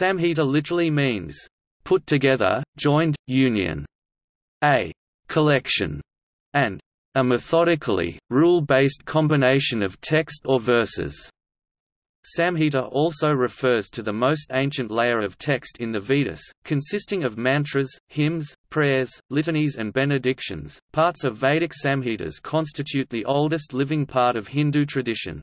Samhita literally means, put together, joined, union, a collection, and a methodically, rule-based combination of text or verses. Samhita also refers to the most ancient layer of text in the Vedas, consisting of mantras, hymns, prayers, litanies and benedictions. Parts of Vedic Samhitas constitute the oldest living part of Hindu tradition.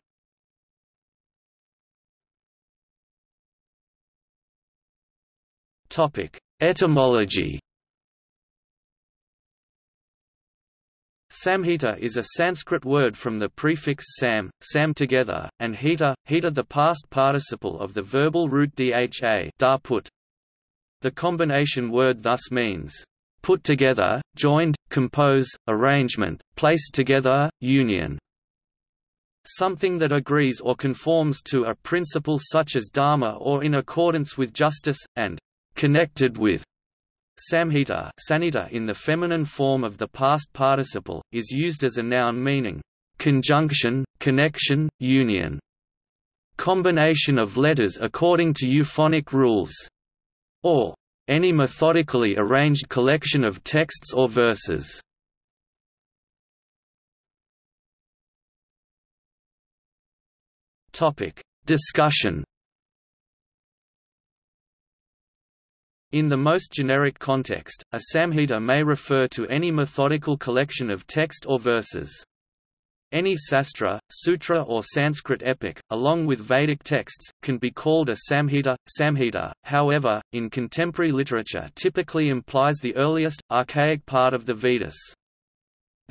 Topic: Etymology Samhita is a Sanskrit word from the prefix sam, sam together, and hita, hita the past participle of the verbal root dha da put. The combination word thus means, put together, joined, compose, arrangement, placed together, union. Something that agrees or conforms to a principle such as dharma or in accordance with justice, and connected with Samhita sanita in the feminine form of the past participle, is used as a noun meaning, "...conjunction, connection, union." Combination of letters according to euphonic rules. Or, any methodically arranged collection of texts or verses. Topic: Discussion In the most generic context, a samhita may refer to any methodical collection of text or verses. Any sastra, sutra or Sanskrit epic, along with Vedic texts, can be called a samhita. Samhita, however, in contemporary literature typically implies the earliest, archaic part of the Vedas.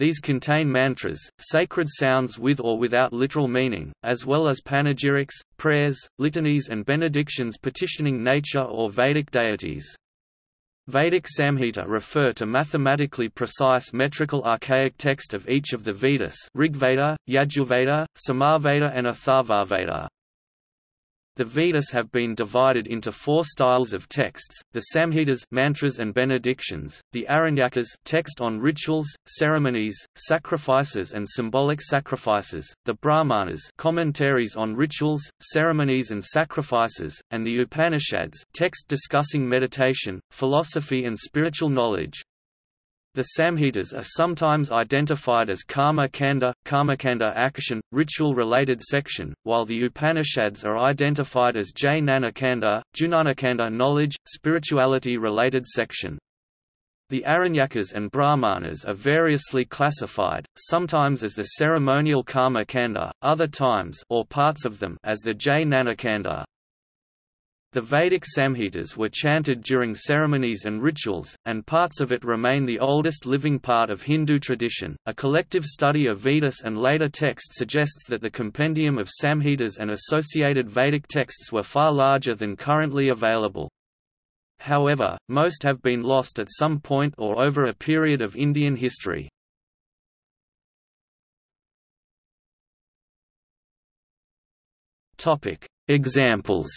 These contain mantras, sacred sounds with or without literal meaning, as well as panegyrics, prayers, litanies and benedictions petitioning nature or Vedic deities. Vedic Samhita refer to mathematically precise metrical archaic text of each of the Vedas Rigveda, Yajurveda, Samaveda and Atharvaveda. The Vedas have been divided into four styles of texts, the Samhitas mantras and benedictions, the Aranyakas text on rituals, ceremonies, sacrifices and symbolic sacrifices, the Brahmanas commentaries on rituals, ceremonies and sacrifices, and the Upanishads text discussing meditation, philosophy and spiritual knowledge. The Samhitas are sometimes identified as Karma Kanda, Karmakanda action, ritual-related section, while the Upanishads are identified as Jnana Kanda, Jnanakanda knowledge, spirituality-related section. The Aranyakas and Brahmanas are variously classified, sometimes as the ceremonial Karma Kanda, other times or parts of them as the Jnanakanda. The Vedic Samhitas were chanted during ceremonies and rituals, and parts of it remain the oldest living part of Hindu tradition. A collective study of Vedas and later texts suggests that the compendium of Samhitas and associated Vedic texts were far larger than currently available. However, most have been lost at some point or over a period of Indian history. Examples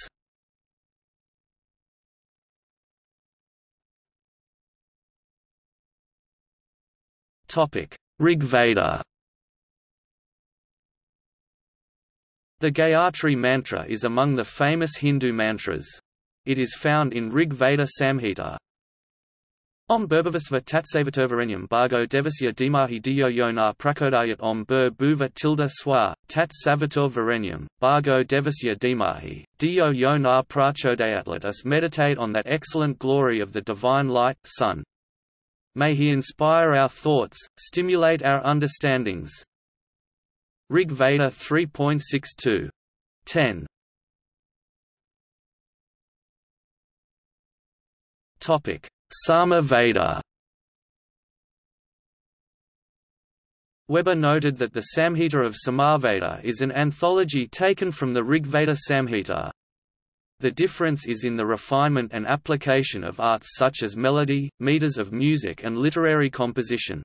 Rigveda The Gayatri mantra is among the famous Hindu mantras. It is found in Rig Veda Samhita. Om Burbhavasva Tatsavaturvarenyam Bhargo Devasya Dimahi Diyo Yona Prakodayat Om Bur Bhuva Tilda Swa, Tat Savatur Varenyam, Bhargo Devasya Dimahi, Diyo Yona Prachodayat Let us meditate on that excellent glory of the divine light, Sun. May he inspire our thoughts, stimulate our understandings. Rig Veda 3.62. 10. Topic: Sama Veda. Weber noted that the Samhita of Samaveda is an anthology taken from the Rigveda Samhita. The difference is in the refinement and application of arts such as melody, meters of music and literary composition.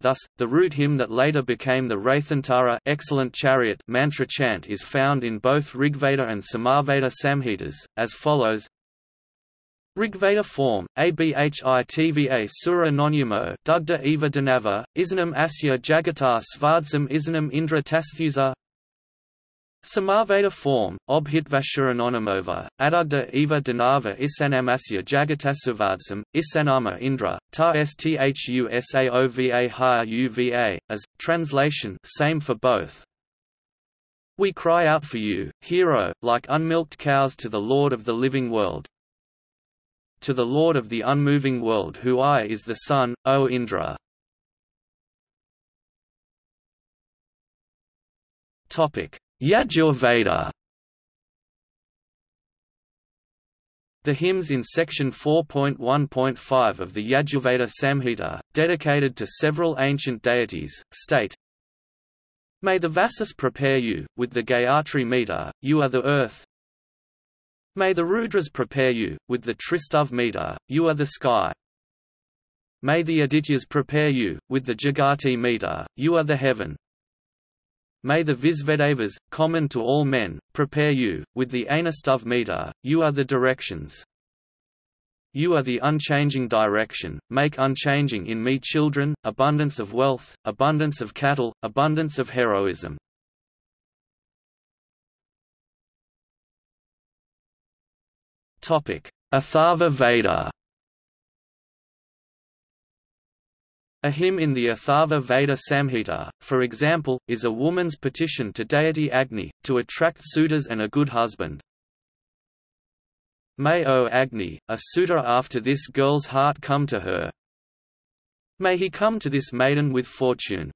Thus, the root hymn that later became the Rathantara excellent chariot mantra chant is found in both Rigveda and Samaveda Samhitas, as follows Rigveda form, abhitva sura nonyamo dugda eva isnam asya jagatar svadsam isnam indra tasthusa Samaveda form, Obhitvashuranonamova, Adugda Eva Danava Isanamasya Jagatasavadsam, Isanama Indra, Ta Sthusaova Ha Uva, as, translation same for both. We cry out for you, hero, like unmilked cows to the Lord of the living world. To the Lord of the unmoving world who I is the sun, O Indra. Topic Yajurveda The hymns in section 4.1.5 of the Yajurveda Samhita, dedicated to several ancient deities, state May the Vasus prepare you, with the Gayatri meter, you are the earth. May the Rudras prepare you, with the Tristav meter, you are the sky. May the Adityas prepare you, with the Jagati meter, you are the heaven. May the Visvedevas, common to all men, prepare you, with the Anastuv meter, you are the directions. You are the unchanging direction, make unchanging in me children, abundance of wealth, abundance of cattle, abundance of heroism. Atharva Veda A hymn in the Atharva Veda Samhita, for example, is a woman's petition to deity Agni, to attract suitors and a good husband. May O Agni, a suitor after this girl's heart come to her. May he come to this maiden with fortune.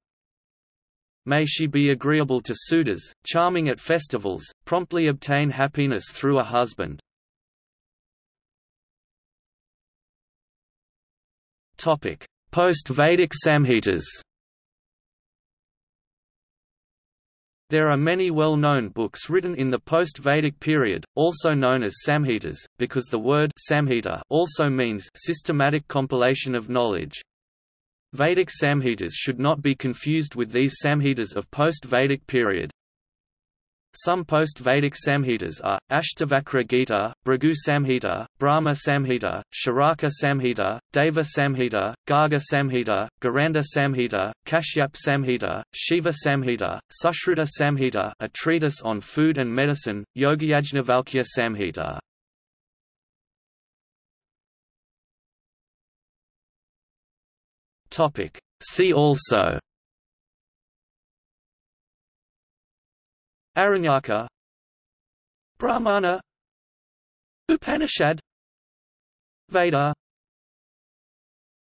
May she be agreeable to suitors, charming at festivals, promptly obtain happiness through a husband. Topic Post-Vedic Samhitas There are many well-known books written in the post-Vedic period, also known as Samhitas, because the word Samhita also means systematic compilation of knowledge. Vedic Samhitas should not be confused with these Samhitas of post-Vedic period. Some post-Vedic Samhitas are, Ashtavakra Gita, Bhrigu Samhita, Brahma Samhita, Charaka Samhita, Deva Samhita, Garga Samhita, Gheranda Samhita, Kashyap Samhita, Shiva Samhita, Sushruta Samhita a treatise on food and medicine, Yogiyajnavalkya Samhita. See also Aranyaka Brahmana Upanishad Veda